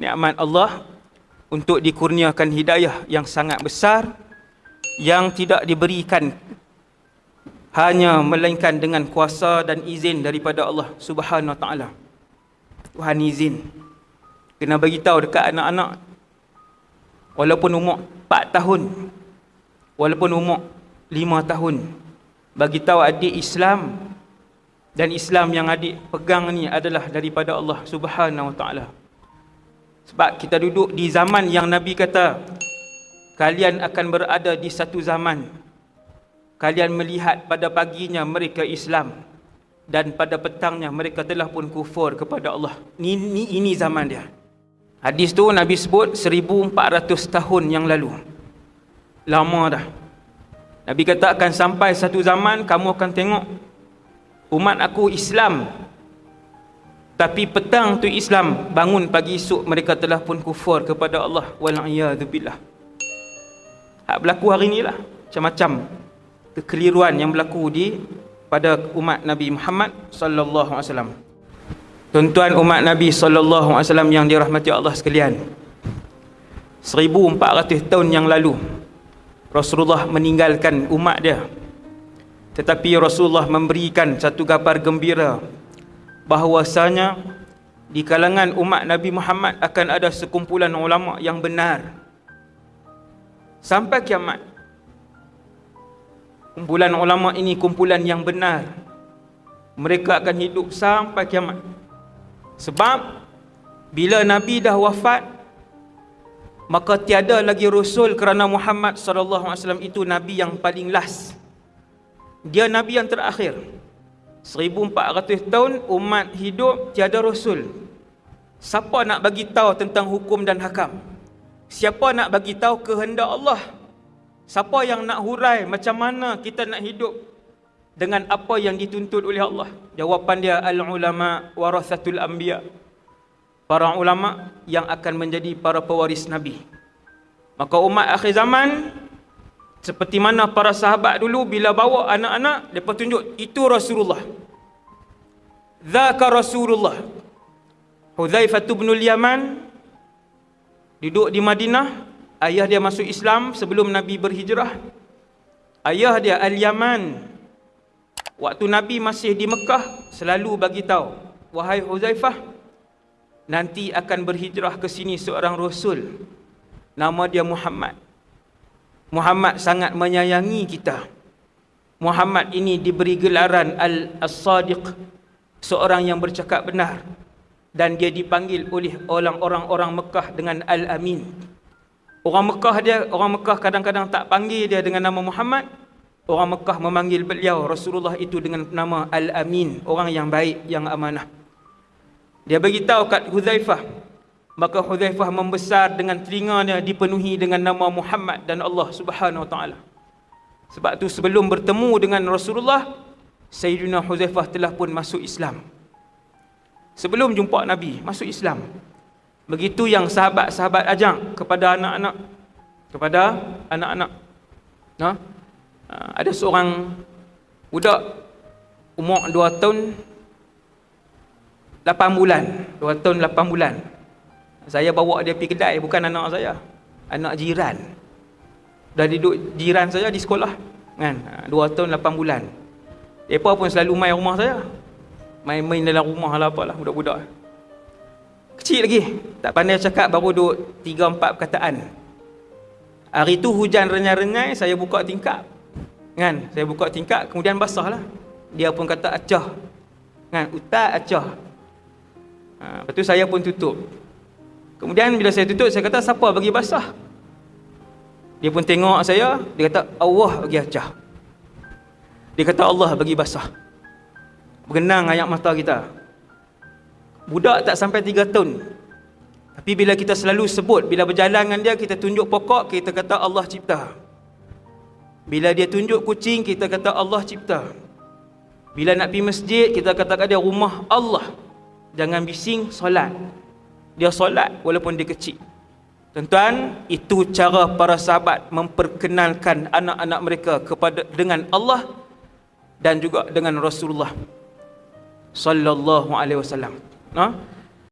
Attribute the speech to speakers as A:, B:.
A: nikmat Allah untuk dikurniakan hidayah yang sangat besar yang tidak diberikan hanya melainkan dengan kuasa dan izin daripada Allah Subhanahu Taala. Tuhan izin. Kena bagi tahu dekat anak-anak walaupun umur 4 tahun walaupun umur 5 tahun bagi tahu adik Islam dan Islam yang adik pegang ni adalah daripada Allah Subhanahu Wa Taala. Sebab kita duduk di zaman yang Nabi kata kalian akan berada di satu zaman kalian melihat pada paginya mereka Islam dan pada petangnya mereka telah pun kufur kepada Allah. Ini, ini, ini zaman dia. Hadis tu Nabi sebut 1400 tahun yang lalu. Lama dah. Nabi kata akan sampai satu zaman kamu akan tengok umat aku Islam tapi petang tu Islam bangun pagi esok mereka telah pun kufur kepada Allah wal'iyadzubillah. Hak berlaku hari inilah macam-macam kekeliruan yang berlaku di pada umat Nabi Muhammad sallallahu alaihi wasallam. Tuan-tuan umat Nabi sallallahu alaihi wasallam yang dirahmati Allah sekalian. 1400 tahun yang lalu Rasulullah meninggalkan umat dia. Tetapi Rasulullah memberikan satu kabar gembira bahawasanya di kalangan umat Nabi Muhammad akan ada sekumpulan ulama yang benar. Sampai kiamat kumpulan ulama ini kumpulan yang benar. Mereka akan hidup sampai kiamat. Sebab bila Nabi dah wafat maka tiada lagi rasul kerana Muhammad sallallahu alaihi wasallam itu nabi yang paling last. Dia nabi yang terakhir 1400 tahun umat hidup tiada rasul. Siapa nak bagi tahu tentang hukum dan hakam? Siapa nak bagi tahu kehendak Allah? Siapa yang nak hurai macam mana kita nak hidup dengan apa yang dituntut oleh Allah? Jawapan dia al-ulama warathatul anbiya. Para ulama yang akan menjadi para pewaris nabi. Maka umat akhir zaman seperti mana para sahabat dulu bila bawa anak-anak, mereka tunjuk, itu Rasulullah. Zaka Rasulullah. Hudzaifah bin Yaman duduk di Madinah, ayah dia masuk Islam sebelum Nabi berhijrah. Ayah dia Al-Yaman. Waktu Nabi masih di Mekah, selalu bagi tahu, wahai Hudzaifah, nanti akan berhijrah ke sini seorang rasul. Nama dia Muhammad. Muhammad sangat menyayangi kita. Muhammad ini diberi gelaran Al-Sadiq, seorang yang bercakap benar. Dan dia dipanggil oleh orang-orang Mekah dengan Al-Amin. Orang Mekah dia, orang Mekah kadang-kadang tak panggil dia dengan nama Muhammad. Orang Mekah memanggil beliau Rasulullah itu dengan nama Al-Amin, orang yang baik, yang amanah. Dia beritahu kat Huzaifah, maka Hudzaifah membesar dengan telinganya dipenuhi dengan nama Muhammad dan Allah Subhanahu wa taala. Sebab tu sebelum bertemu dengan Rasulullah, Sayyidina Hudzaifah telah pun masuk Islam. Sebelum jumpa Nabi, masuk Islam. Begitu yang sahabat-sahabat ajak kepada anak-anak kepada anak-anak. Nah, ha? ada seorang budak umur 2 tahun 8 bulan, 2 tahun 8 bulan. Saya bawa dia pergi kedai bukan anak saya. Anak jiran. Dah duduk jiran saya di sekolah. Kan? 2 ha, tahun 8 bulan. Depa pun selalu main rumah saya. Main-main dalam rumah lah apalah budak-budak. Kecil lagi. Tak pandai cakap baru duduk 3 4 perkataan. Hari tu hujan renyai-renyai saya buka tingkap. Kan? Saya buka tingkap kemudian basah lah. Dia pun kata acah. Kan? Utak acah. Ha, lepas tu saya pun tutup. Kemudian bila saya tutup, saya kata, siapa bagi basah? Dia pun tengok saya, dia kata, Allah bagi acah. Dia kata, Allah bagi basah. Berenang ayat mata kita. Budak tak sampai tiga tahun. Tapi bila kita selalu sebut, bila berjalan dengan dia, kita tunjuk pokok, kita kata Allah cipta. Bila dia tunjuk kucing, kita kata Allah cipta. Bila nak pergi masjid, kita katakan dia rumah Allah. Jangan bising, solat dia solat walaupun dia kecil. Tuan-tuan, itu cara para sahabat memperkenalkan anak-anak mereka kepada dengan Allah dan juga dengan Rasulullah sallallahu alaihi wasallam. Nah, ha?